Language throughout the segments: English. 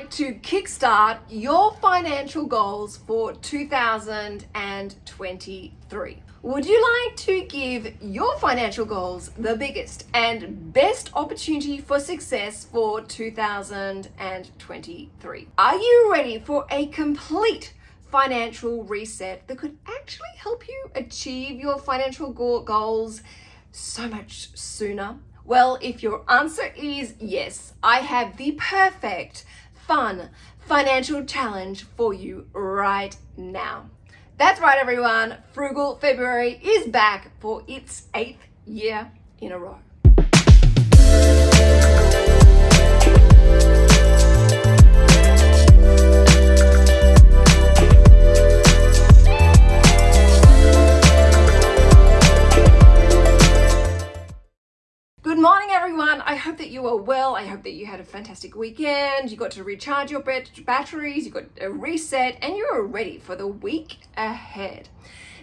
like to kickstart your financial goals for 2023? Would you like to give your financial goals the biggest and best opportunity for success for 2023? Are you ready for a complete financial reset that could actually help you achieve your financial goals so much sooner? Well, if your answer is yes, I have the perfect, fun, financial challenge for you right now. That's right, everyone. Frugal February is back for its eighth year in a row. I hope that you are well. I hope that you had a fantastic weekend. You got to recharge your batteries, you got a reset, and you're ready for the week ahead.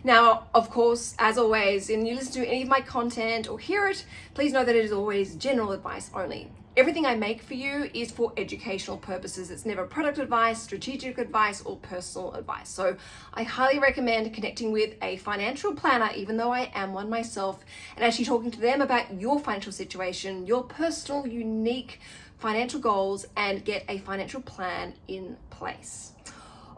Now, of course, as always, and you listen to any of my content or hear it, please know that it is always general advice only. Everything I make for you is for educational purposes. It's never product advice, strategic advice, or personal advice. So I highly recommend connecting with a financial planner, even though I am one myself, and actually talking to them about your financial situation, your personal, unique financial goals, and get a financial plan in place.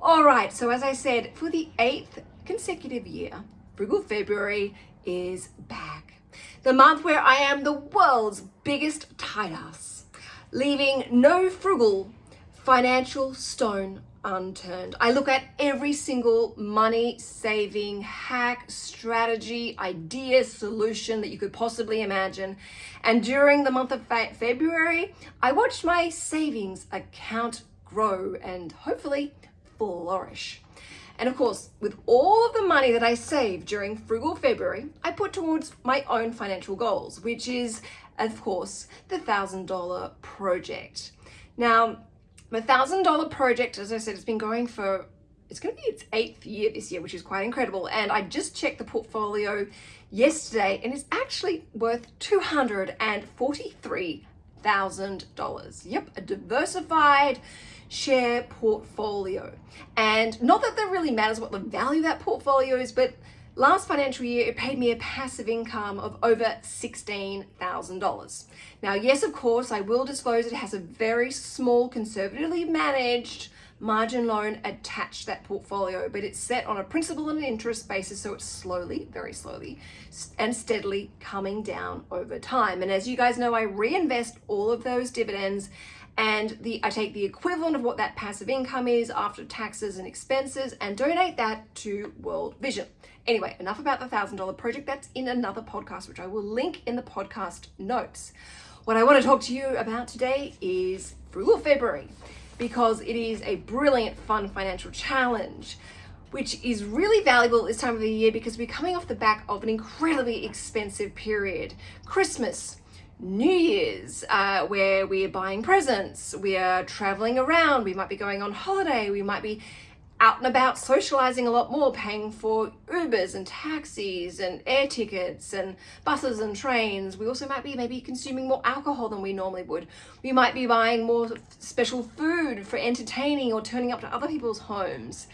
All right, so as I said, for the eighth consecutive year, Frugal February is back. The month where I am the world's biggest tight ass, leaving no frugal financial stone unturned. I look at every single money saving hack, strategy, idea, solution that you could possibly imagine. And during the month of February, I watched my savings account grow and hopefully flourish. And of course, with all of the money that I saved during Frugal February, I put towards my own financial goals, which is, of course, the $1,000 project. Now, the $1,000 project, as I said, it's been going for, it's going to be its eighth year this year, which is quite incredible. And I just checked the portfolio yesterday and it's actually worth $243,000. Yep, a diversified share portfolio. And not that that really matters what the value of that portfolio is, but last financial year, it paid me a passive income of over $16,000. Now, yes, of course, I will disclose it has a very small, conservatively managed margin loan attached to that portfolio, but it's set on a principal and interest basis, so it's slowly, very slowly, and steadily coming down over time. And as you guys know, I reinvest all of those dividends and the I take the equivalent of what that passive income is after taxes and expenses and donate that to World Vision. Anyway, enough about the $1,000 project. That's in another podcast, which I will link in the podcast notes. What I want to talk to you about today is Frugal February because it is a brilliant, fun financial challenge which is really valuable this time of the year because we're coming off the back of an incredibly expensive period. Christmas, New Year's, uh, where we are buying presents, we are traveling around, we might be going on holiday, we might be out and about socializing a lot more, paying for Ubers and taxis and air tickets and buses and trains. We also might be maybe consuming more alcohol than we normally would. We might be buying more special food for entertaining or turning up to other people's homes.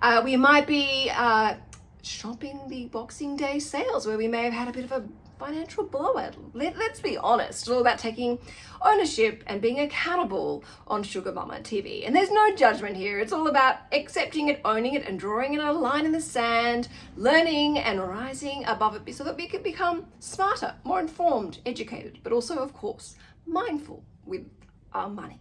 Uh, we might be uh, shopping the Boxing Day sales where we may have had a bit of a financial blowout. Let, let's be honest, it's all about taking ownership and being accountable on Sugar Mama TV. And there's no judgment here. It's all about accepting it, owning it, and drawing in a line in the sand, learning and rising above it so that we can become smarter, more informed, educated, but also, of course, mindful with our money.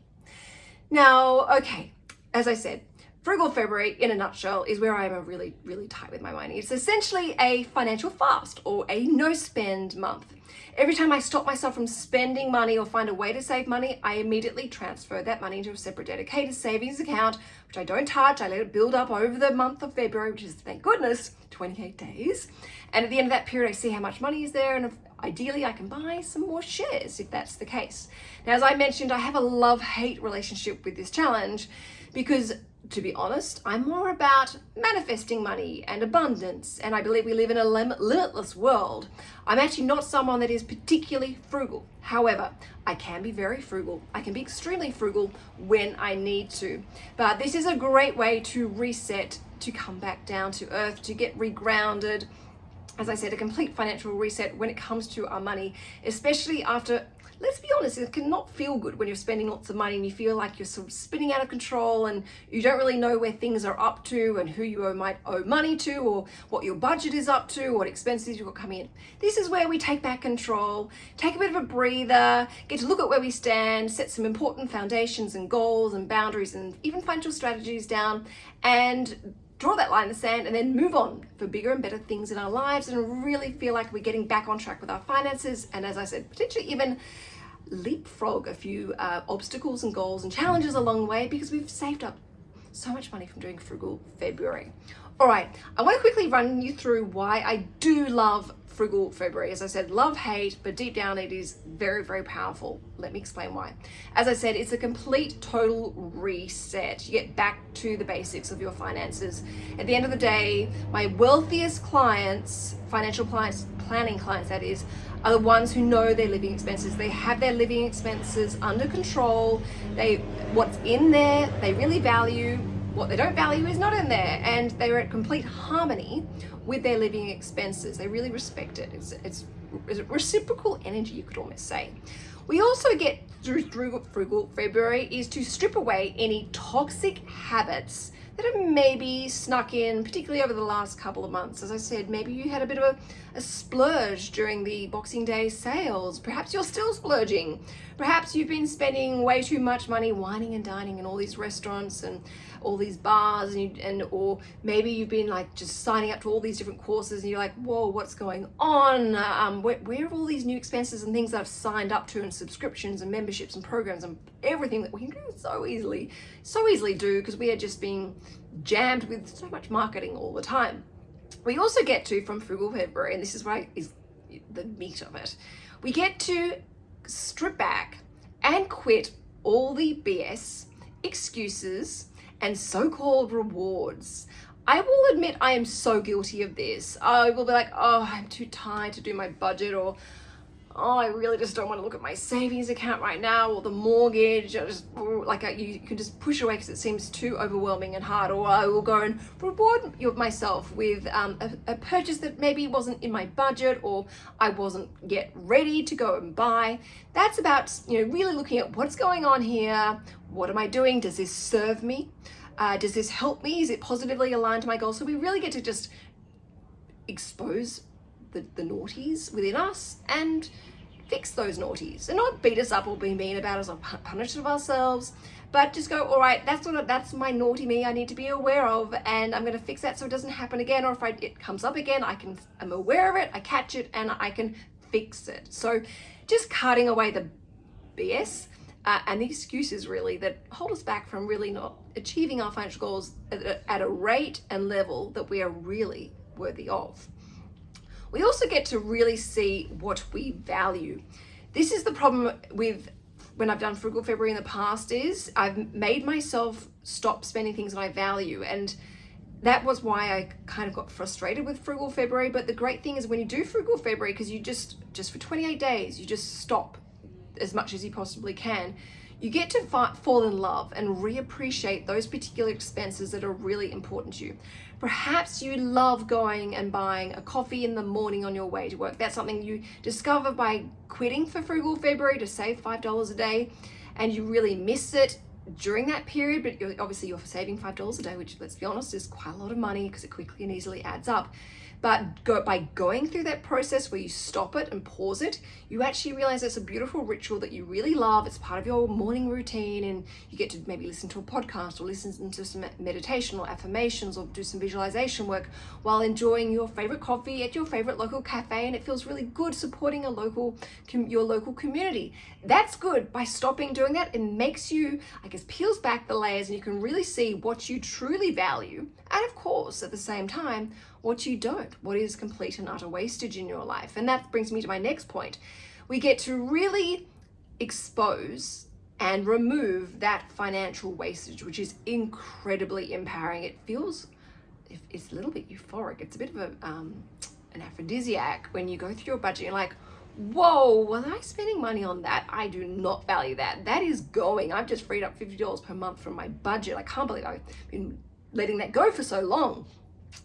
Now, okay, as I said, Frugal February, in a nutshell, is where I'm really, really tight with my money. It's essentially a financial fast or a no spend month. Every time I stop myself from spending money or find a way to save money, I immediately transfer that money into a separate dedicated savings account, which I don't touch. I let it build up over the month of February, which is, thank goodness, 28 days. And at the end of that period, I see how much money is there. And ideally, I can buy some more shares if that's the case. Now, as I mentioned, I have a love-hate relationship with this challenge because to be honest, I'm more about manifesting money and abundance, and I believe we live in a lim limitless world. I'm actually not someone that is particularly frugal. However, I can be very frugal. I can be extremely frugal when I need to. But this is a great way to reset, to come back down to earth, to get regrounded. As I said, a complete financial reset when it comes to our money, especially after let's be honest, it cannot feel good when you're spending lots of money and you feel like you're sort of spinning out of control and you don't really know where things are up to and who you might owe money to or what your budget is up to, what expenses you've got coming in. This is where we take back control, take a bit of a breather, get to look at where we stand, set some important foundations and goals and boundaries and even financial strategies down and draw that line in the sand and then move on for bigger and better things in our lives and really feel like we're getting back on track with our finances and as I said potentially even leapfrog a few uh, obstacles and goals and challenges along the way because we've saved up so much money from doing frugal February. All right, I want to quickly run you through why I do love frugal February. As I said, love, hate, but deep down it is very, very powerful. Let me explain why. As I said, it's a complete total reset. You get back to the basics of your finances. At the end of the day, my wealthiest clients, financial clients, planning clients that is, are the ones who know their living expenses. They have their living expenses under control. They, what's in there, they really value what they don't value is not in there and they're at complete harmony with their living expenses. They really respect it. It's, it's, it's reciprocal energy, you could almost say. We also get through, through Frugal February is to strip away any toxic habits that have maybe snuck in, particularly over the last couple of months. As I said, maybe you had a bit of a, a splurge during the Boxing Day sales. Perhaps you're still splurging. Perhaps you've been spending way too much money wining and dining in all these restaurants and all these bars and, you, and or maybe you've been like just signing up to all these different courses and you're like, whoa, what's going on? Um, where, where are all these new expenses and things I've signed up to and subscriptions and memberships and programs and everything that we can do so easily, so easily do because we are just being jammed with so much marketing all the time. We also get to from Frugal February, and this is right is the meat of it. We get to strip back and quit all the BS, excuses, and so-called rewards. I will admit I am so guilty of this. I will be like, oh, I'm too tired to do my budget or oh, I really just don't want to look at my savings account right now or the mortgage. I just like I, you can just push away because it seems too overwhelming and hard. Or I will go and reward myself with um, a, a purchase that maybe wasn't in my budget or I wasn't yet ready to go and buy. That's about you know really looking at what's going on here. What am I doing? Does this serve me? Uh, does this help me? Is it positively aligned to my goals? So we really get to just expose the, the naughties within us and fix those naughties. And not beat us up or be mean about us or punish ourselves but just go all right that's what that's my naughty me i need to be aware of and i'm going to fix that so it doesn't happen again or if I, it comes up again i can i'm aware of it i catch it and i can fix it. So just cutting away the bs uh, and the excuses really that hold us back from really not achieving our financial goals at a, at a rate and level that we are really worthy of we also get to really see what we value. This is the problem with when I've done Frugal February in the past is I've made myself stop spending things that I value and that was why I kind of got frustrated with Frugal February. But the great thing is when you do Frugal February, because you just, just for 28 days, you just stop as much as you possibly can, you get to fall in love and reappreciate those particular expenses that are really important to you. Perhaps you love going and buying a coffee in the morning on your way to work. That's something you discover by quitting for Frugal February to save $5 a day and you really miss it during that period, but obviously you're saving $5 a day, which let's be honest is quite a lot of money because it quickly and easily adds up. But go, by going through that process where you stop it and pause it, you actually realize it's a beautiful ritual that you really love. It's part of your morning routine and you get to maybe listen to a podcast or listen to some meditation or affirmations or do some visualization work while enjoying your favorite coffee at your favorite local cafe. And it feels really good supporting a local, your local community. That's good. By stopping doing that, it makes you, I guess, peels back the layers and you can really see what you truly value. And of course, at the same time, what you don't, what is complete and utter wastage in your life. And that brings me to my next point. We get to really expose and remove that financial wastage, which is incredibly empowering. It feels, it's a little bit euphoric. It's a bit of a, um, an aphrodisiac when you go through your budget. You're like, whoa, was I spending money on that? I do not value that. That is going. I've just freed up $50 per month from my budget. I can't believe I've been letting that go for so long.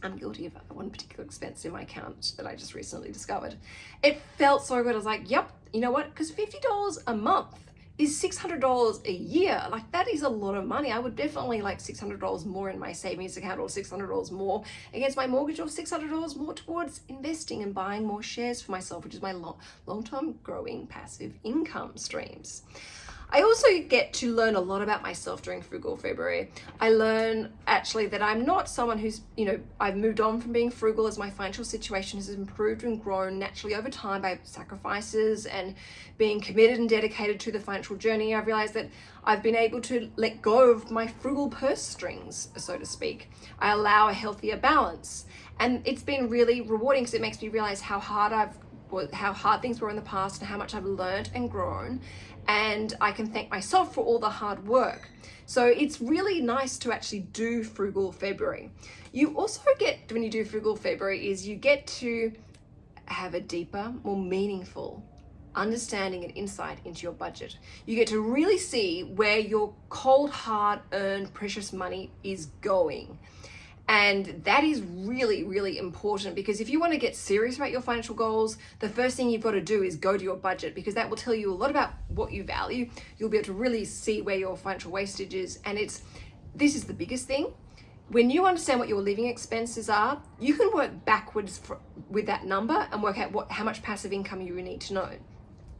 I'm guilty of one particular expense in my account that I just recently discovered. It felt so good. I was like, yep, you know what? Because $50 a month is $600 a year. Like that is a lot of money. I would definitely like $600 more in my savings account or $600 more against my mortgage or $600 more towards investing and buying more shares for myself, which is my long, long-term growing passive income streams. I also get to learn a lot about myself during Frugal February. I learn actually that I'm not someone who's, you know, I've moved on from being frugal as my financial situation has improved and grown naturally over time by sacrifices and being committed and dedicated to the financial journey. I've realized that I've been able to let go of my frugal purse strings, so to speak. I allow a healthier balance. And it's been really rewarding because it makes me realize how hard I've how hard things were in the past and how much I've learned and grown and I can thank myself for all the hard work. So it's really nice to actually do Frugal February. You also get, when you do Frugal February, is you get to have a deeper, more meaningful understanding and insight into your budget. You get to really see where your cold, hard earned precious money is going. And that is really, really important because if you want to get serious about your financial goals, the first thing you've got to do is go to your budget because that will tell you a lot about what you value. You'll be able to really see where your financial wastage is. And it's, this is the biggest thing. When you understand what your living expenses are, you can work backwards for, with that number and work out what, how much passive income you need to know,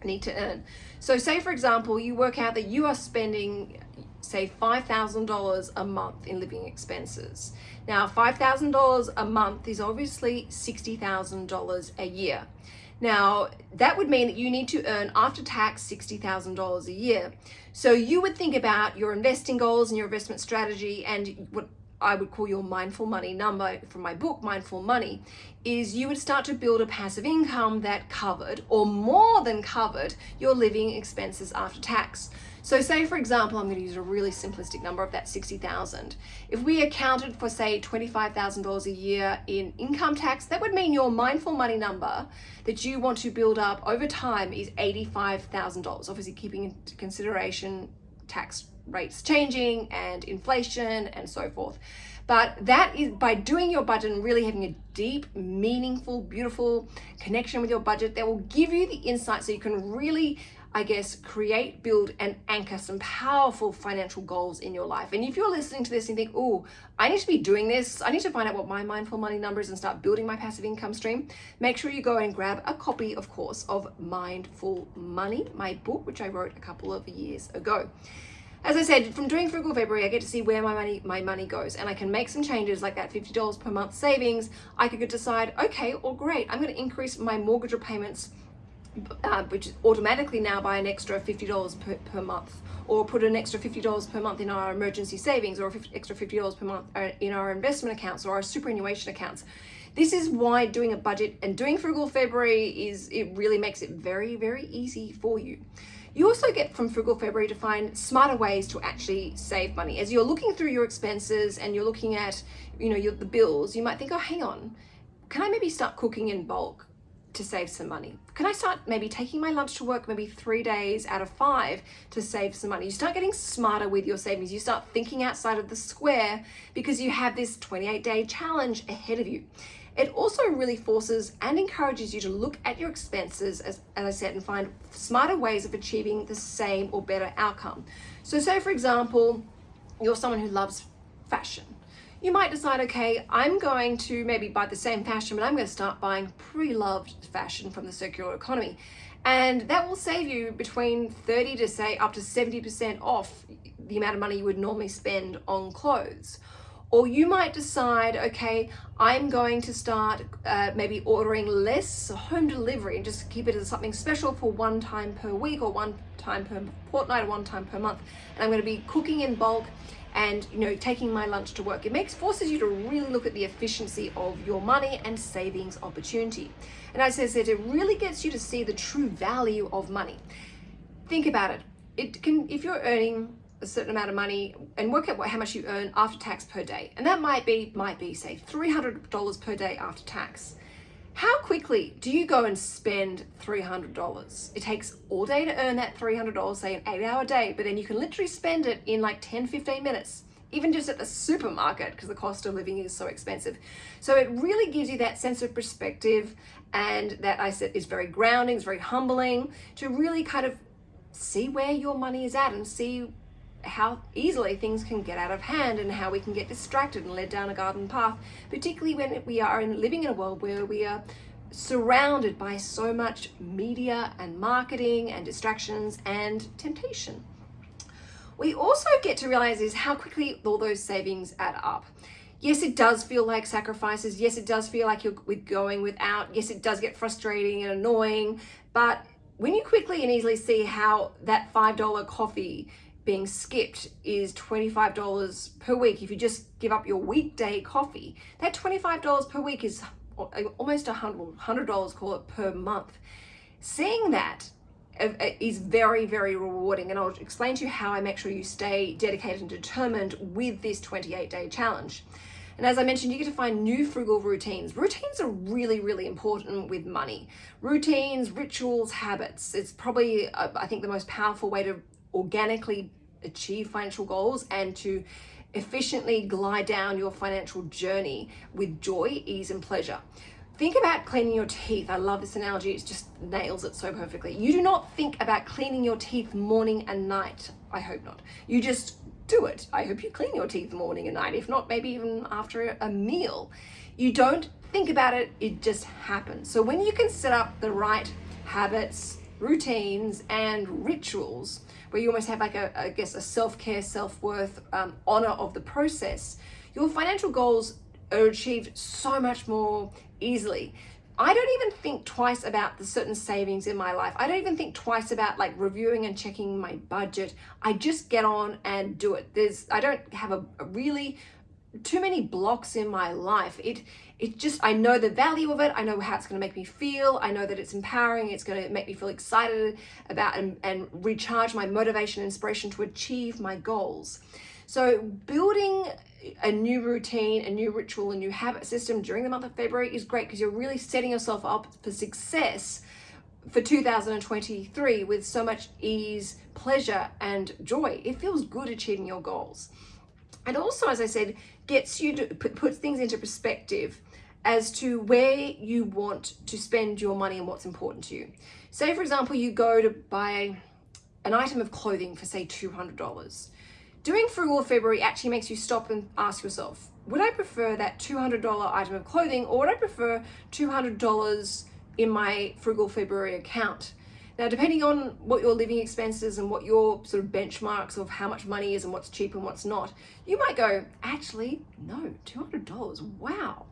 need to earn. So say for example, you work out that you are spending say $5,000 a month in living expenses. Now, $5,000 a month is obviously $60,000 a year. Now, that would mean that you need to earn after tax $60,000 a year. So you would think about your investing goals and your investment strategy and what I would call your mindful money number from my book, Mindful Money, is you would start to build a passive income that covered or more than covered your living expenses after tax. So say for example, I'm going to use a really simplistic number of that 60,000. If we accounted for say $25,000 a year in income tax, that would mean your mindful money number that you want to build up over time is $85,000. Obviously keeping into consideration tax rates changing and inflation and so forth. But that is by doing your budget and really having a deep, meaningful, beautiful connection with your budget that will give you the insight so you can really I guess, create, build, and anchor some powerful financial goals in your life. And if you're listening to this and you think, oh, I need to be doing this, I need to find out what my mindful money number is and start building my passive income stream, make sure you go and grab a copy, of course, of Mindful Money, my book, which I wrote a couple of years ago. As I said, from doing Frugal February, I get to see where my money my money goes and I can make some changes like that $50 per month savings. I could decide, okay, or great, I'm going to increase my mortgage repayments uh, which is automatically now by an extra $50 per, per month or put an extra $50 per month in our emergency savings or extra $50 per month uh, in our investment accounts or our superannuation accounts. This is why doing a budget and doing Frugal February is, it really makes it very, very easy for you. You also get from Frugal February to find smarter ways to actually save money. As you're looking through your expenses and you're looking at, you know, your, the bills, you might think, oh, hang on, can I maybe start cooking in bulk? to save some money? Can I start maybe taking my lunch to work maybe three days out of five to save some money? You start getting smarter with your savings. You start thinking outside of the square because you have this 28 day challenge ahead of you. It also really forces and encourages you to look at your expenses, as, as I said, and find smarter ways of achieving the same or better outcome. So say, for example, you're someone who loves fashion you might decide, okay, I'm going to maybe buy the same fashion, but I'm going to start buying pre-loved fashion from the circular economy. And that will save you between 30 to say up to 70% off the amount of money you would normally spend on clothes. Or you might decide, okay, I'm going to start uh, maybe ordering less home delivery and just keep it as something special for one time per week or one time per fortnight or one time per month. And I'm going to be cooking in bulk and you know taking my lunch to work. It makes forces you to really look at the efficiency of your money and savings opportunity. And as i said it really gets you to see the true value of money. Think about it. It can, if you're earning a certain amount of money and work out how much you earn after tax per day. And that might be, might be say $300 per day after tax. How quickly do you go and spend $300? It takes all day to earn that $300, say an eight hour day, but then you can literally spend it in like 10, 15 minutes, even just at the supermarket because the cost of living is so expensive. So it really gives you that sense of perspective and that I said is very grounding, it's very humbling to really kind of see where your money is at and see how easily things can get out of hand and how we can get distracted and led down a garden path, particularly when we are in, living in a world where we are surrounded by so much media and marketing and distractions and temptation. We also get to realize is how quickly all those savings add up. Yes, it does feel like sacrifices. Yes, it does feel like you're going without. Yes, it does get frustrating and annoying. But when you quickly and easily see how that $5 coffee being skipped is $25 per week. If you just give up your weekday coffee, that $25 per week is almost $100, $100 call it per month. Seeing that uh, uh, is very, very rewarding. And I'll explain to you how I make sure you stay dedicated and determined with this 28 day challenge. And as I mentioned, you get to find new frugal routines. Routines are really, really important with money. Routines, rituals, habits. It's probably, uh, I think, the most powerful way to organically achieve financial goals and to efficiently glide down your financial journey with joy, ease, and pleasure. Think about cleaning your teeth. I love this analogy. It just nails it so perfectly. You do not think about cleaning your teeth morning and night. I hope not. You just do it. I hope you clean your teeth morning and night. If not, maybe even after a meal. You don't think about it. It just happens. So when you can set up the right habits, routines, and rituals, where you almost have like a, I guess, a self-care, self-worth, um, honor of the process, your financial goals are achieved so much more easily. I don't even think twice about the certain savings in my life. I don't even think twice about like reviewing and checking my budget. I just get on and do it. There's, I don't have a, a really too many blocks in my life. It it just I know the value of it. I know how it's going to make me feel. I know that it's empowering. It's going to make me feel excited about and, and recharge my motivation and inspiration to achieve my goals. So building a new routine, a new ritual, a new habit system during the month of February is great because you're really setting yourself up for success for 2023 with so much ease, pleasure, and joy. It feels good achieving your goals. And also, as I said, gets you to put, puts things into perspective as to where you want to spend your money and what's important to you. Say, for example, you go to buy an item of clothing for say $200. Doing frugal February actually makes you stop and ask yourself, would I prefer that $200 item of clothing or would I prefer $200 in my frugal February account? Now, depending on what your living expenses and what your sort of benchmarks of how much money is and what's cheap and what's not, you might go, actually, no, $200, wow.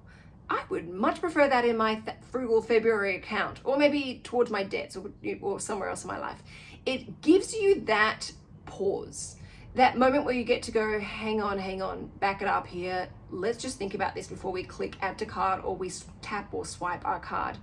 I would much prefer that in my frugal February account or maybe towards my debts or, or somewhere else in my life. It gives you that pause, that moment where you get to go, hang on, hang on, back it up here. Let's just think about this before we click add to cart or we tap or swipe our card.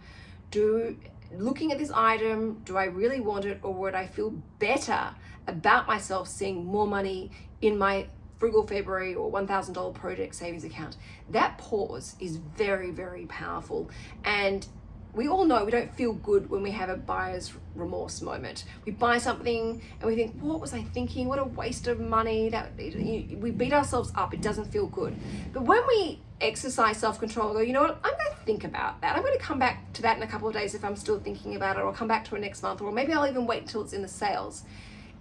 Do looking at this item, do I really want it or would I feel better about myself seeing more money in my frugal February or $1,000 project savings account? That pause is very, very powerful. And we all know we don't feel good when we have a buyer's remorse moment. We buy something and we think, what was I thinking? What a waste of money. That We beat ourselves up. It doesn't feel good. But when we exercise self-control go, you know what, I'm going to think about that. I'm going to come back to that in a couple of days if I'm still thinking about it or come back to it next month or maybe I'll even wait until it's in the sales.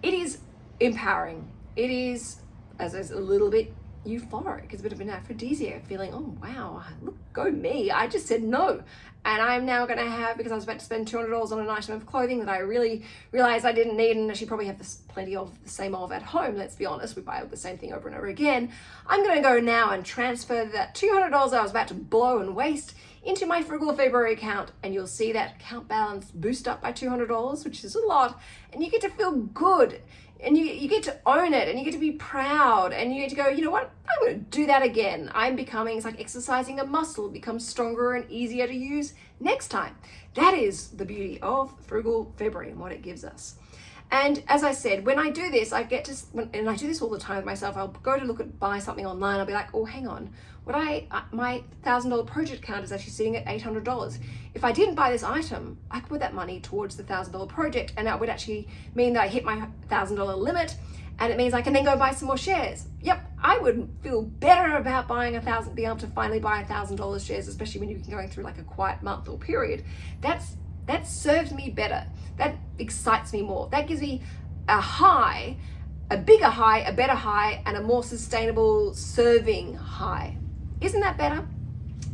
It is empowering. It is, as a little bit euphoric. It's a bit of an aphrodisiac feeling, oh wow, look, go me. I just said no. And I'm now gonna have, because I was about to spend $200 on an item of clothing that I really realized I didn't need and I should probably have this, plenty of the same of at home, let's be honest, we buy the same thing over and over again. I'm gonna go now and transfer that $200 I was about to blow and waste into my Frugal February account and you'll see that account balance boost up by $200, which is a lot, and you get to feel good and you, you get to own it and you get to be proud and you get to go, you know what, I'm going to do that again. I'm becoming, it's like exercising a muscle, becomes stronger and easier to use next time. That is the beauty of Frugal February and what it gives us. And as I said, when I do this, I get to, and I do this all the time with myself, I'll go to look at buy something online, I'll be like, oh, hang on, what I, uh, my $1,000 project account is actually sitting at $800. If I didn't buy this item, I could put that money towards the $1,000 project and that would actually mean that I hit my $1,000 limit and it means I can then go buy some more shares. Yep, I would feel better about buying a thousand, being able to finally buy a thousand dollars shares, especially when you're going through like a quiet month or period. That's that serves me better. That excites me more. That gives me a high, a bigger high, a better high, and a more sustainable serving high. Isn't that better?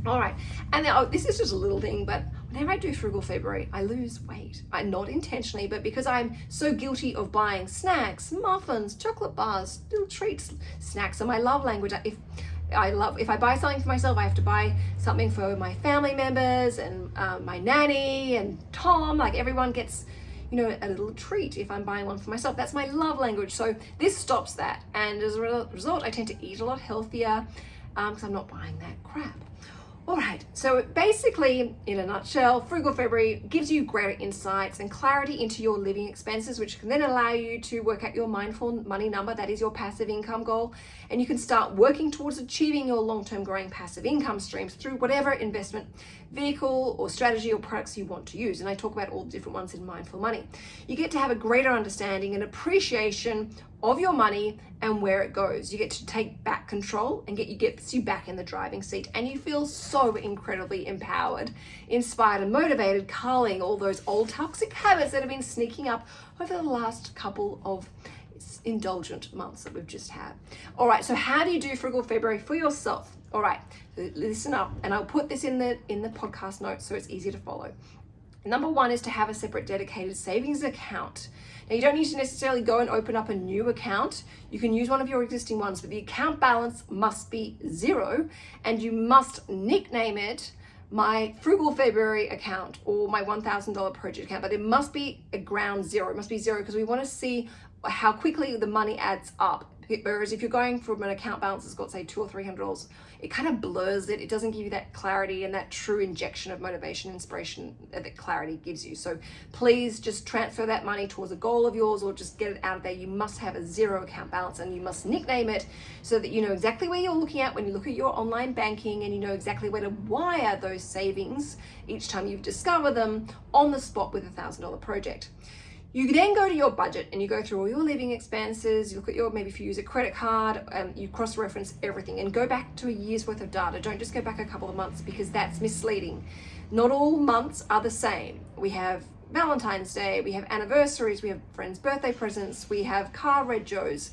All right, and now oh, this is just a little thing, but whenever I do Frugal February, I lose weight. I, not intentionally, but because I'm so guilty of buying snacks, muffins, chocolate bars, little treats. Snacks are my love language. If I love, if I buy something for myself, I have to buy something for my family members and um, my nanny and Tom, like everyone gets, you know, a little treat if I'm buying one for myself. That's my love language. So this stops that. And as a result, I tend to eat a lot healthier because um, I'm not buying that crap. All right, so basically, in a nutshell, Frugal February gives you greater insights and clarity into your living expenses, which can then allow you to work out your mindful money number, that is your passive income goal, and you can start working towards achieving your long-term growing passive income streams through whatever investment vehicle or strategy or products you want to use. And I talk about all the different ones in Mindful Money. You get to have a greater understanding and appreciation of your money and where it goes. You get to take back control and get you gets you back in the driving seat and you feel so incredibly empowered, inspired and motivated, culling all those old toxic habits that have been sneaking up over the last couple of indulgent months that we've just had. All right, so how do you do Frugal February for yourself? All right, listen up and I'll put this in the in the podcast notes so it's easy to follow. Number one is to have a separate dedicated savings account. Now, you don't need to necessarily go and open up a new account. You can use one of your existing ones, but the account balance must be zero and you must nickname it my frugal February account or my $1,000 project account, but it must be a ground zero. It must be zero because we want to see how quickly the money adds up. Whereas if you're going from an account balance that's got say two or three hundred dollars, it kind of blurs it. It doesn't give you that clarity and that true injection of motivation, inspiration that clarity gives you. So please just transfer that money towards a goal of yours or just get it out of there. You must have a zero account balance and you must nickname it so that you know exactly where you're looking at when you look at your online banking and you know exactly where to wire those savings each time you've discovered them on the spot with a thousand dollar project. You then go to your budget and you go through all your living expenses, you look at your, maybe if you use a credit card, um, you cross-reference everything and go back to a year's worth of data. Don't just go back a couple of months because that's misleading. Not all months are the same. We have Valentine's Day, we have anniversaries, we have friends' birthday presents, we have car regos.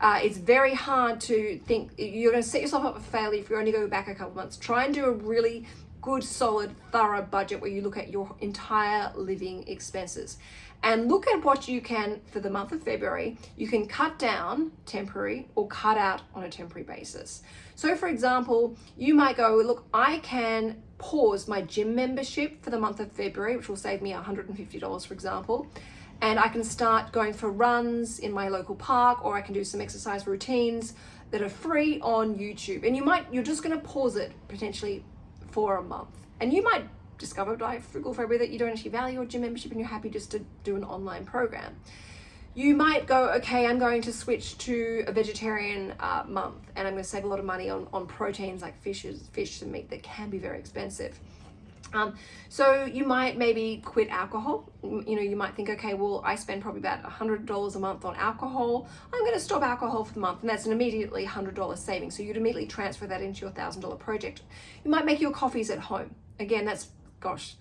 Uh, it's very hard to think, you're gonna set yourself up for failure if you only go back a couple of months. Try and do a really good, solid, thorough budget where you look at your entire living expenses and look at what you can, for the month of February, you can cut down temporary or cut out on a temporary basis. So for example, you might go, look, I can pause my gym membership for the month of February, which will save me $150, for example, and I can start going for runs in my local park, or I can do some exercise routines that are free on YouTube. And you might, you're just gonna pause it potentially for a month. And you might discovered by Frugal February that you don't actually value your gym membership and you're happy just to do an online program. You might go, okay, I'm going to switch to a vegetarian uh, month and I'm going to save a lot of money on, on proteins like fishes, fish and meat that can be very expensive. Um, so you might maybe quit alcohol. You know, you might think, okay, well, I spend probably about a $100 a month on alcohol. I'm going to stop alcohol for the month. And that's an immediately $100 saving. So you'd immediately transfer that into your $1,000 project. You might make your coffees at home. Again, that's gosh,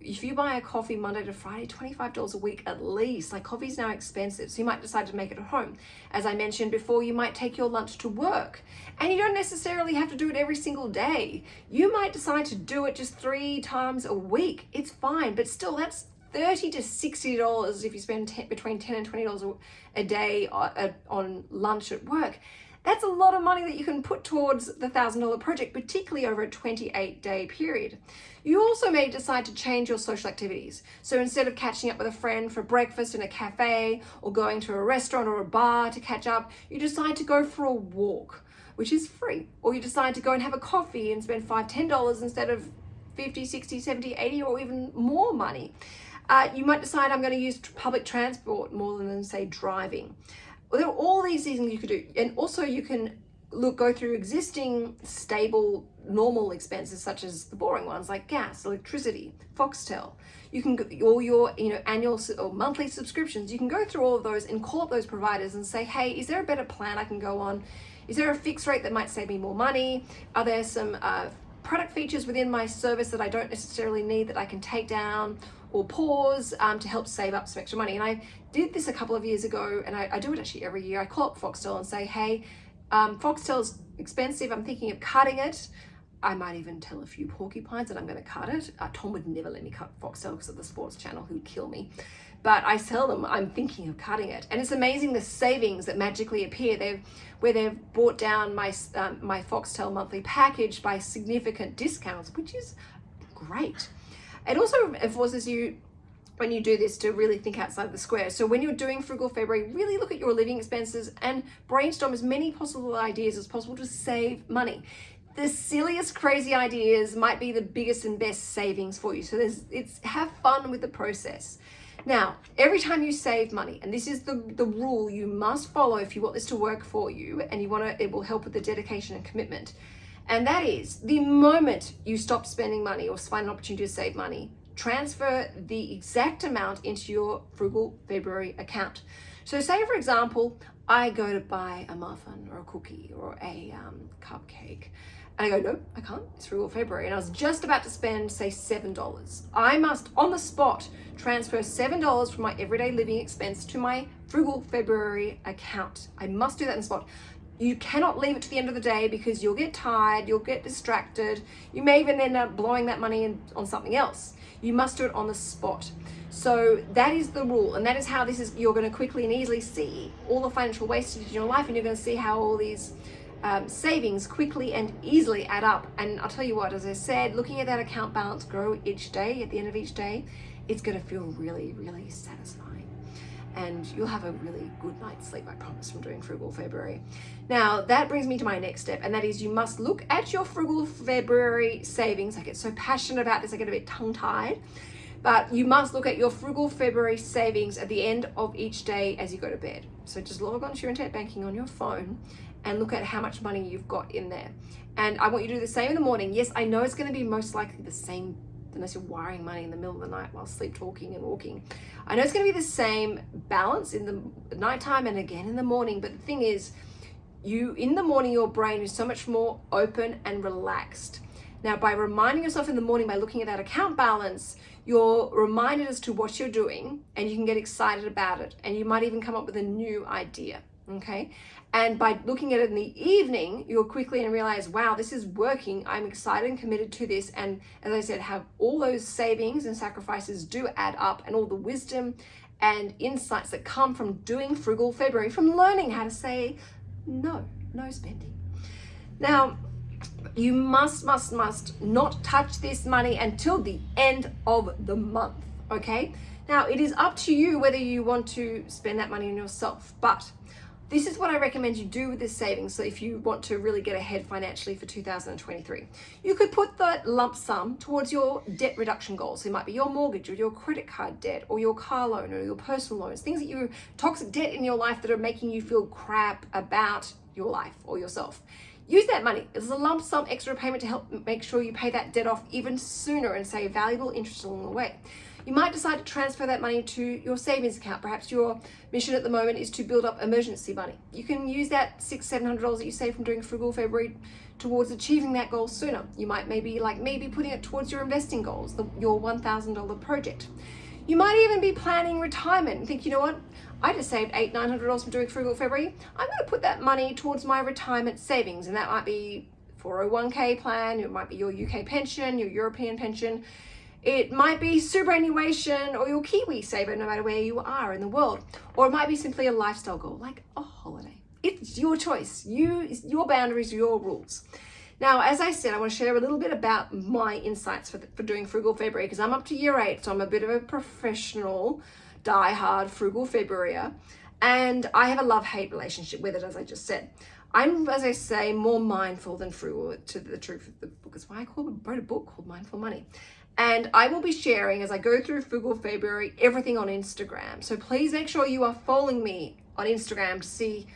if you buy a coffee Monday to Friday, $25 a week at least, like coffee's now expensive. So you might decide to make it at home. As I mentioned before, you might take your lunch to work and you don't necessarily have to do it every single day. You might decide to do it just three times a week. It's fine, but still that's 30 to $60 if you spend 10, between 10 and $20 a day uh, on lunch at work. That's a lot of money that you can put towards the $1,000 project, particularly over a 28 day period. You also may decide to change your social activities. So instead of catching up with a friend for breakfast in a cafe or going to a restaurant or a bar to catch up, you decide to go for a walk, which is free. Or you decide to go and have a coffee and spend five, $10 instead of 50, 60, 70, 80 or even more money. Uh, you might decide I'm going to use public transport more than say driving. There are all these things you could do. And also you can look go through existing stable normal expenses such as the boring ones like gas electricity foxtel. You can all your you know annual or monthly subscriptions. You can go through all of those and call up those providers and say hey is there a better plan i can go on? Is there a fixed rate that might save me more money? Are there some uh, product features within my service that i don't necessarily need that i can take down or pause um, to help save up some extra money and i did this a couple of years ago and I, I do it actually every year i call up foxtel and say hey um, Foxtel's expensive. I'm thinking of cutting it. I might even tell a few porcupines that I'm going to cut it. Uh, Tom would never let me cut Foxtel because of the sports channel, He would kill me. But I tell them I'm thinking of cutting it. And it's amazing the savings that magically appear. They've, where they've brought down my, um, my Foxtel monthly package by significant discounts, which is great. It also forces you when you do this to really think outside the square. So when you're doing Frugal February, really look at your living expenses and brainstorm as many possible ideas as possible to save money. The silliest crazy ideas might be the biggest and best savings for you. So there's it's have fun with the process. Now, every time you save money, and this is the, the rule you must follow if you want this to work for you and you want to, it will help with the dedication and commitment. And that is the moment you stop spending money or find an opportunity to save money, transfer the exact amount into your Frugal February account. So say for example, I go to buy a muffin or a cookie or a um, cupcake and I go, no, I can't, it's Frugal February. And I was just about to spend say $7. I must on the spot transfer $7 from my everyday living expense to my Frugal February account. I must do that in the spot. You cannot leave it to the end of the day because you'll get tired, you'll get distracted. You may even end up blowing that money in, on something else. You must do it on the spot. So that is the rule. And that is how this is, you're going to quickly and easily see all the financial wastage in your life. And you're going to see how all these um, savings quickly and easily add up. And I'll tell you what, as I said, looking at that account balance grow each day, at the end of each day, it's going to feel really, really satisfying and you'll have a really good night's sleep, I promise, from doing Frugal February. Now, that brings me to my next step, and that is you must look at your Frugal February savings. I get so passionate about this, I get a bit tongue-tied, but you must look at your Frugal February savings at the end of each day as you go to bed. So just log on to your internet banking on your phone and look at how much money you've got in there. And I want you to do the same in the morning. Yes, I know it's going to be most likely the same unless you're wiring money in the middle of the night while sleep talking and walking. I know it's going to be the same balance in the nighttime and again in the morning, but the thing is, you in the morning, your brain is so much more open and relaxed. Now, by reminding yourself in the morning by looking at that account balance, you're reminded as to what you're doing and you can get excited about it. And you might even come up with a new idea okay? And by looking at it in the evening, you'll quickly and realize, wow, this is working. I'm excited and committed to this. And as I said, have all those savings and sacrifices do add up and all the wisdom and insights that come from doing Frugal February, from learning how to say no, no spending. Now, you must, must, must not touch this money until the end of the month, okay? Now, it is up to you whether you want to spend that money on yourself, but this is what I recommend you do with this savings. So if you want to really get ahead financially for 2023, you could put that lump sum towards your debt reduction goals. So it might be your mortgage or your credit card debt or your car loan or your personal loans, things that you toxic debt in your life that are making you feel crap about your life or yourself. Use that money as a lump sum extra payment to help make sure you pay that debt off even sooner and save valuable interest along the way. You might decide to transfer that money to your savings account. Perhaps your mission at the moment is to build up emergency money. You can use that six, seven hundred dollars that you save from doing frugal February towards achieving that goal sooner. You might maybe like maybe putting it towards your investing goals, the, your $1,000 project. You might even be planning retirement and think, you know what? I just saved eight, nine hundred dollars from doing frugal February. I'm going to put that money towards my retirement savings, and that might be 401k plan, it might be your UK pension, your European pension. It might be superannuation or your Kiwi saver, no matter where you are in the world. Or it might be simply a lifestyle goal, like a holiday. It's your choice. You, your boundaries, your rules. Now, as I said, I want to share a little bit about my insights for, the, for doing Frugal February because I'm up to year eight, so I'm a bit of a professional, die-hard Frugal Februaryer. And I have a love-hate relationship with it, as I just said. I'm, as I say, more mindful than frugal to the truth of the book. Is why I called, wrote a book called Mindful Money. And I will be sharing as I go through Frugal February everything on Instagram. So please make sure you are following me on Instagram to see,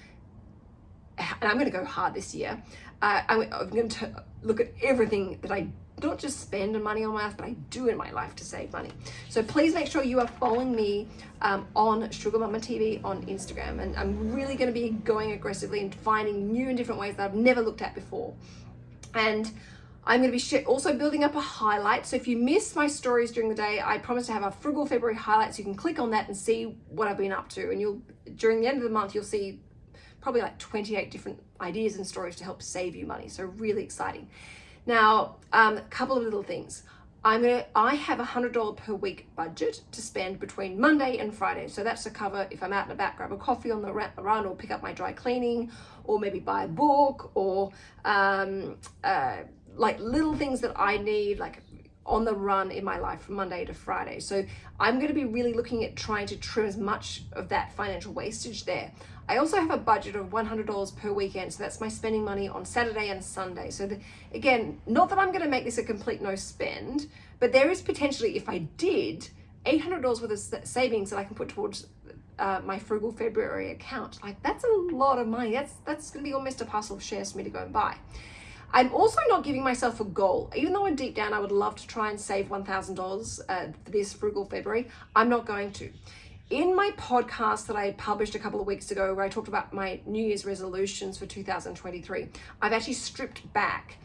and I'm going to go hard this year. Uh, I'm, I'm going to look at everything that I not just spend money on my life, but I do in my life to save money. So please make sure you are following me um, on Sugar Mama TV on Instagram. And I'm really going to be going aggressively and finding new and different ways that I've never looked at before. And I'm going to be also building up a highlight. So if you miss my stories during the day, I promise to have a frugal February highlight. So you can click on that and see what I've been up to. And you'll, during the end of the month, you'll see probably like 28 different ideas and stories to help save you money. So really exciting. Now, um, a couple of little things. I'm gonna, I have a $100 per week budget to spend between Monday and Friday. So that's to cover if I'm out and about, grab a coffee on the run or pick up my dry cleaning or maybe buy a book or um, uh, like little things that I need, like on the run in my life from Monday to Friday. So I'm going to be really looking at trying to trim as much of that financial wastage there. I also have a budget of $100 per weekend, so that's my spending money on Saturday and Sunday. So the, again, not that I'm going to make this a complete no spend, but there is potentially, if I did, $800 worth of savings that I can put towards uh, my frugal February account. Like that's a lot of money. That's that's going to be almost a parcel of shares for me to go and buy. I'm also not giving myself a goal, even though deep down I would love to try and save $1,000 uh, this frugal February. I'm not going to. In my podcast that I published a couple of weeks ago, where I talked about my New Year's resolutions for 2023, I've actually stripped back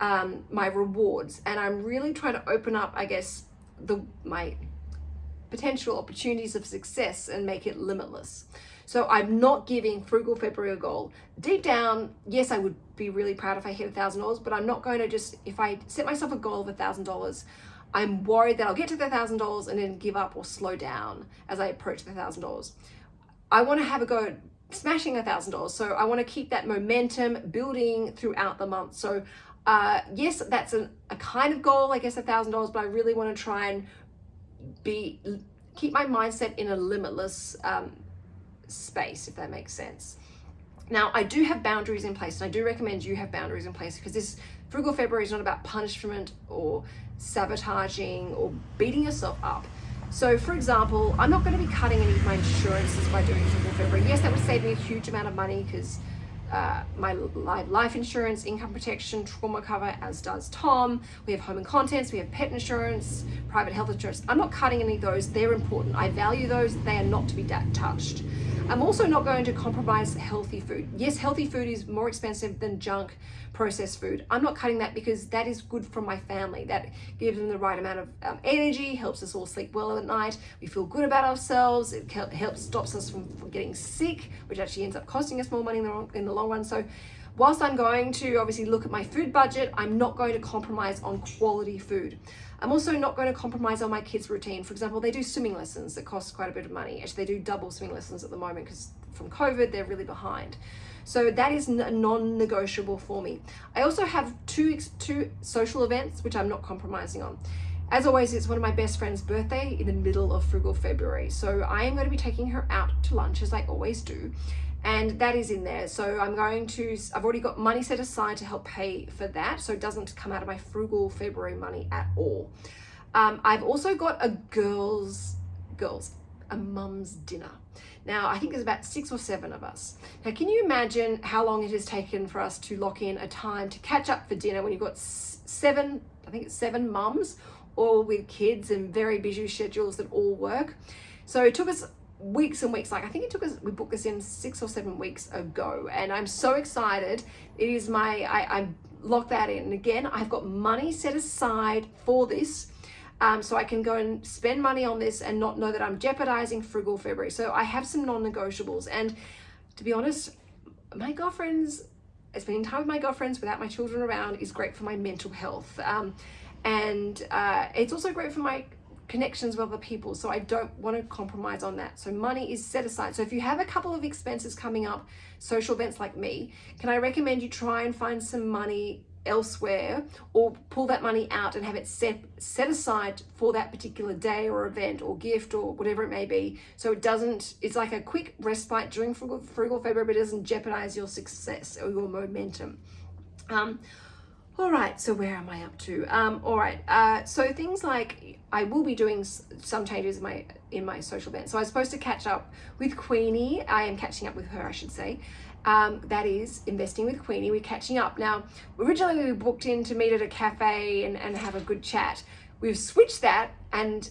um, my rewards, and I'm really trying to open up, I guess, the my potential opportunities of success and make it limitless. So I'm not giving Frugal February a goal. Deep down, yes, I would be really proud if I hit a thousand dollars, but I'm not going to just, if I set myself a goal of a thousand dollars, I'm worried that I'll get to the thousand dollars and then give up or slow down as I approach the thousand dollars. I want to have a go at smashing a thousand dollars. So I want to keep that momentum building throughout the month. So uh, yes, that's a, a kind of goal, I guess a thousand dollars, but I really want to try and be keep my mindset in a limitless um, space, if that makes sense. Now, I do have boundaries in place, and I do recommend you have boundaries in place because this Frugal February is not about punishment or sabotaging or beating yourself up. So, for example, I'm not going to be cutting any of my insurances by doing Frugal February. Yes, that would save me a huge amount of money because uh, my life insurance, income protection, trauma cover, as does Tom. We have home and contents, we have pet insurance, private health insurance. I'm not cutting any of those. They're important. I value those. They are not to be touched. I'm also not going to compromise healthy food. Yes, healthy food is more expensive than junk processed food. I'm not cutting that because that is good for my family. That gives them the right amount of um, energy, helps us all sleep well at night. We feel good about ourselves. It helps stops us from, from getting sick, which actually ends up costing us more money in the, long, in the long run. So whilst I'm going to obviously look at my food budget, I'm not going to compromise on quality food. I'm also not going to compromise on my kids' routine. For example, they do swimming lessons that cost quite a bit of money. Actually, they do double swimming lessons at the moment because from COVID, they're really behind. So that is non-negotiable for me. I also have two, two social events, which I'm not compromising on. As always, it's one of my best friend's birthday in the middle of frugal February. So I am going to be taking her out to lunch as I always do and that is in there. So I'm going to, I've already got money set aside to help pay for that. So it doesn't come out of my frugal February money at all. Um, I've also got a girls, girls, a mum's dinner. Now, I think there's about six or seven of us. Now, can you imagine how long it has taken for us to lock in a time to catch up for dinner when you've got seven, I think it's seven mums, all with kids and very busy schedules that all work. So it took us weeks and weeks like i think it took us we booked this in six or seven weeks ago and i'm so excited it is my i i locked that in and again i've got money set aside for this um, so I can go and spend money on this and not know that I'm jeopardizing frugal February. So I have some non-negotiables. And to be honest, my girlfriends, spending time with my girlfriends without my children around is great for my mental health. Um, and uh, it's also great for my connections with other people so I don't want to compromise on that. So money is set aside. So if you have a couple of expenses coming up social events like me can I recommend you try and find some money elsewhere or pull that money out and have it set set aside for that particular day or event or gift or whatever it may be? So it doesn't it's like a quick respite during frugal, frugal February but it doesn't jeopardize your success or your momentum. Um, All right, so where am I up to? Um, all right, uh, so things like I will be doing some changes in my in my social event. So I was supposed to catch up with Queenie. I am catching up with her, I should say. Um, that is investing with Queenie. We're catching up now. Originally, we booked in to meet at a cafe and, and have a good chat. We've switched that, and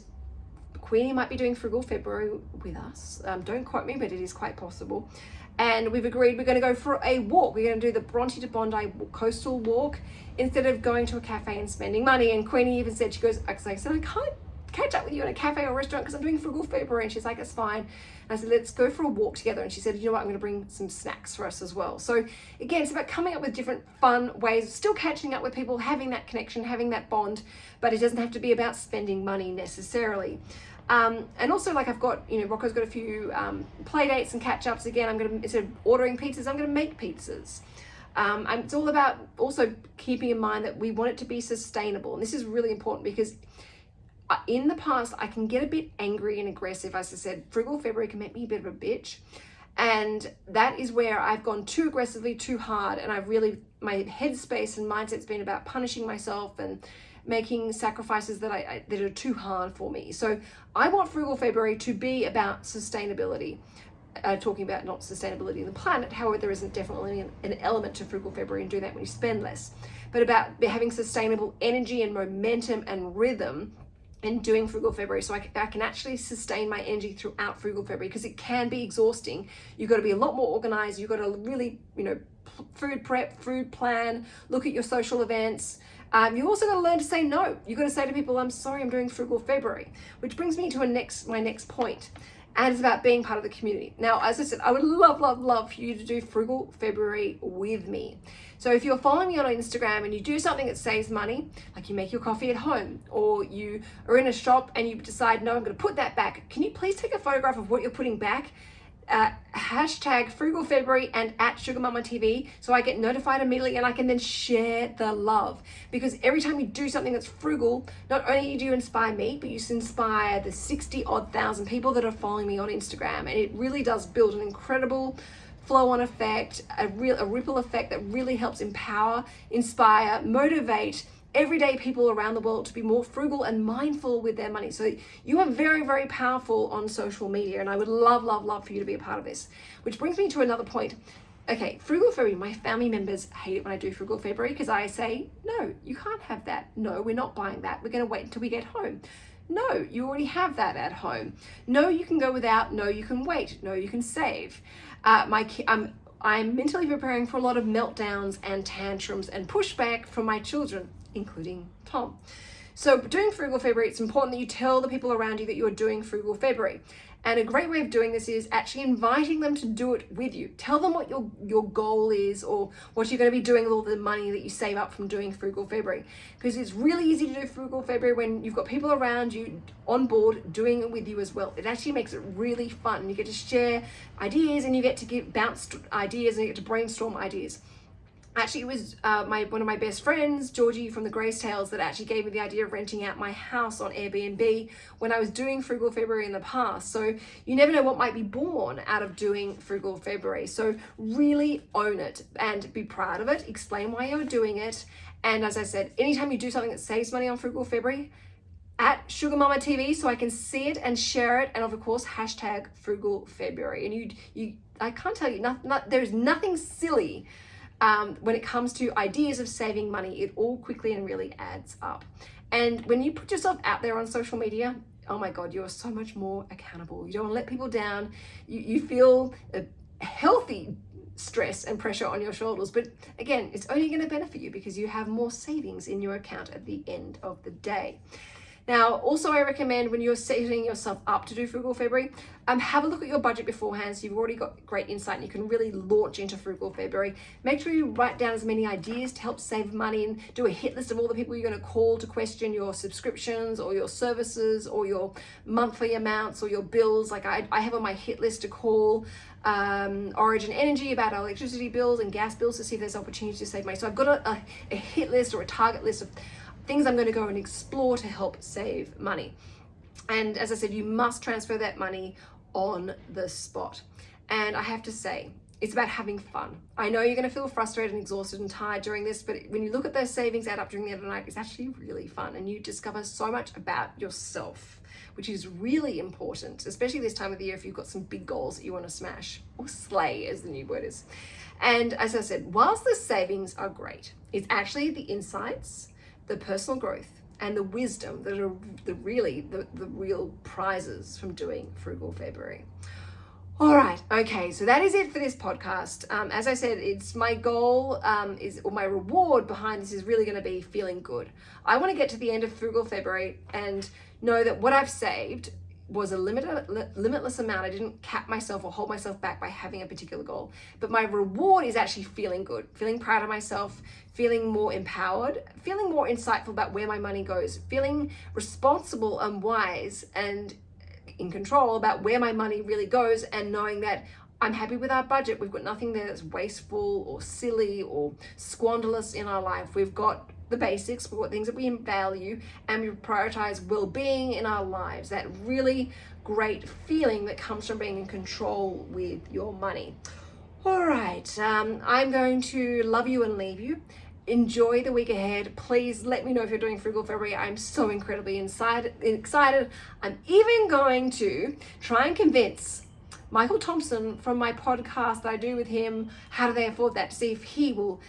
Queenie might be doing Frugal February with us. Um, don't quote me, but it is quite possible and we've agreed we're going to go for a walk. We're going to do the Bronte to Bondi coastal walk instead of going to a cafe and spending money. And Queenie even said, she goes, I said, I can't catch up with you in a cafe or restaurant because I'm doing frugal February. And she's like, it's fine. And I said, let's go for a walk together. And she said, you know what, I'm going to bring some snacks for us as well. So again, it's about coming up with different fun ways, still catching up with people, having that connection, having that bond, but it doesn't have to be about spending money necessarily. Um, and also like I've got, you know, Rocco's got a few um, play dates and catch ups again. I'm going to, instead of ordering pizzas, I'm going to make pizzas. Um, it's all about also keeping in mind that we want it to be sustainable. And this is really important because uh, in the past, I can get a bit angry and aggressive. As I said, Frugal February can make me a bit of a bitch. And that is where I've gone too aggressively, too hard. And I've really, my headspace and mindset's been about punishing myself and making sacrifices that I, I, that are too hard for me. So I want Frugal February to be about sustainability. Uh, talking about not sustainability in the planet, however, there isn't definitely an, an element to Frugal February and do that when you spend less, but about having sustainable energy and momentum and rhythm and doing frugal February so I I can, actually sustain my energy throughout frugal February because it can be exhausting. You've got to be a lot more organized. You've got to really, you know, food prep, food plan, look at your social events, um, you also got to learn to say no. You got to say to people, I'm sorry, I'm doing frugal February, which brings me to a next, my next point. And it's about being part of the community. Now, as I said, I would love, love, love for you to do frugal February with me. So if you're following me on Instagram and you do something that saves money, like you make your coffee at home, or you are in a shop and you decide, no, I'm going to put that back. Can you please take a photograph of what you're putting back uh, hashtag frugal February and at Sugar Mama TV so I get notified immediately and I can then share the love. Because every time you do something that's frugal not only do you inspire me but you inspire the 60 odd thousand people that are following me on Instagram. And it really does build an incredible flow on effect a real a ripple effect that really helps empower inspire motivate everyday people around the world to be more frugal and mindful with their money. So you are very, very powerful on social media and I would love, love, love for you to be a part of this. Which brings me to another point. Okay, Frugal February, my family members hate it when I do Frugal February because I say, no, you can't have that. No, we're not buying that. We're gonna wait until we get home. No, you already have that at home. No, you can go without. No, you can wait. No, you can save. Uh, my, I'm, I'm mentally preparing for a lot of meltdowns and tantrums and pushback from my children including Tom. So doing Frugal February, it's important that you tell the people around you that you're doing Frugal February. And a great way of doing this is actually inviting them to do it with you. Tell them what your, your goal is or what you're going to be doing with all the money that you save up from doing Frugal February. Because it's really easy to do Frugal February when you've got people around you on board doing it with you as well. It actually makes it really fun. You get to share ideas and you get to get bounced ideas and you get to brainstorm ideas actually it was uh, my one of my best friends Georgie from the Grace Tales that actually gave me the idea of renting out my house on Airbnb when I was doing Frugal February in the past. So you never know what might be born out of doing Frugal February. So really own it and be proud of it. Explain why you're doing it. And as I said anytime you do something that saves money on Frugal February at Sugar Mama TV so I can see it and share it and of course hashtag Frugal February. And you you I can't tell you not, not there's nothing silly um, when it comes to ideas of saving money, it all quickly and really adds up. And when you put yourself out there on social media, oh my God, you're so much more accountable. You don't want to let people down. You, you feel a healthy stress and pressure on your shoulders. But again, it's only going to benefit you because you have more savings in your account at the end of the day. Now, also I recommend when you're setting yourself up to do Frugal February, um, have a look at your budget beforehand so you've already got great insight and you can really launch into Frugal February. Make sure you write down as many ideas to help save money and do a hit list of all the people you're going to call to question your subscriptions or your services or your monthly amounts or your bills. Like I, I have on my hit list to call um, Origin Energy about our electricity bills and gas bills to see if there's opportunities to save money. So I've got a, a, a hit list or a target list of things I'm going to go and explore to help save money. And as I said, you must transfer that money on the spot. And I have to say, It's about having fun. I know you're going to feel frustrated and exhausted and tired during this, but when you look at those savings add up during the end of the night, it's actually really fun and you discover so much about yourself, which is really important, especially this time of the year if you've got some big goals that you want to smash or slay, as the new word is. And as I said, whilst the savings are great, it's actually the insights, the personal growth, and the wisdom that are the really the, the real prizes from doing frugal February. All right, okay, so that is it for this podcast. Um, as I said, it's my goal um, is or my reward behind this is really going to be feeling good. I want to get to the end of frugal February and know that what I've saved was a limited, limitless amount. I didn't cap myself or hold myself back by having a particular goal. But my reward is actually feeling good, feeling proud of myself, feeling more empowered, feeling more insightful about where my money goes, feeling responsible and wise and in control about where my money really goes and knowing that I'm happy with our budget. We've got nothing there that's wasteful or silly or squanderless in our life. We've got the basics, we've things that we value, and we prioritize well being in our lives. That really great feeling that comes from being in control with your money. All right, um, I'm going to love you and leave you enjoy the week ahead. Please let me know if you're doing Frugal February. I'm so incredibly inside, excited. I'm even going to try and convince Michael Thompson from my podcast that I do with him, How Do They Afford That, to see if he will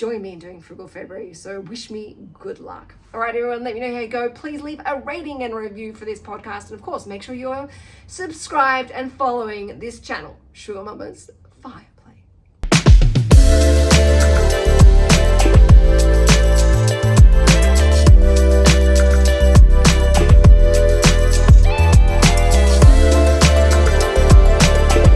join me in doing Frugal February. So wish me good luck. All right, everyone, let me know how you go. Please leave a rating and review for this podcast. And of course, make sure you're subscribed and following this channel, Sugar Mamas 5.